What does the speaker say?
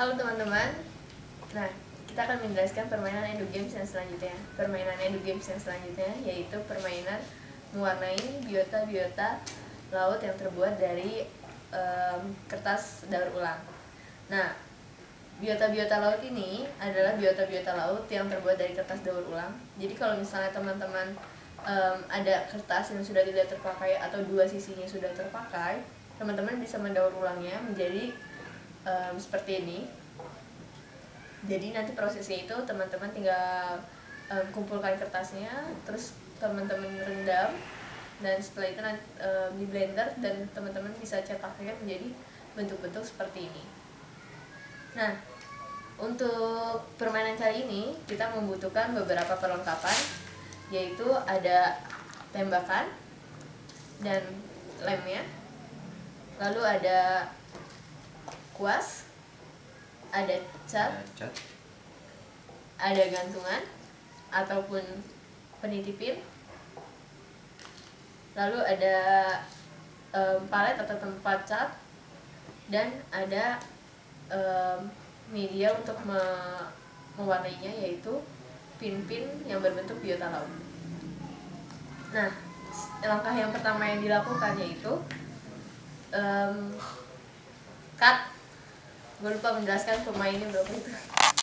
Halo teman-teman. Nah, kita akan menjelaskan permainan Edu Games yang selanjutnya. Permainan Edu Games yang selanjutnya yaitu permainan mewarnai biota-biota laut yang terbuat dari um, kertas daur ulang. Nah, biota-biota laut ini adalah biota-biota laut yang terbuat dari kertas daur ulang. Jadi kalau misalnya teman-teman um, ada kertas yang sudah tidak terpakai atau dua sisinya sudah terpakai, teman-teman bisa mendaur ulangnya menjadi um, seperti ini. Jadi nanti prosesnya itu teman-teman tinggal um, kumpulkan kertasnya terus teman-teman rendam dan setelah itu nanti um, di blender dan teman-teman bisa cetaknya menjadi bentuk-bentuk seperti ini. Nah untuk permainan kali ini kita membutuhkan beberapa perlengkapan yaitu ada tembakan dan lemnya. Lalu ada kuas ada cat, cat. ada gantungan ataupun penitipin lalu ada um, palet atau tempat cat dan ada um, media untuk me mewarnainya yaitu pin-pin yang berbentuk biota laut nah langkah yang pertama yang dilakukan yaitu um, cut gue lupa menjelaskan pemainnya berapa itu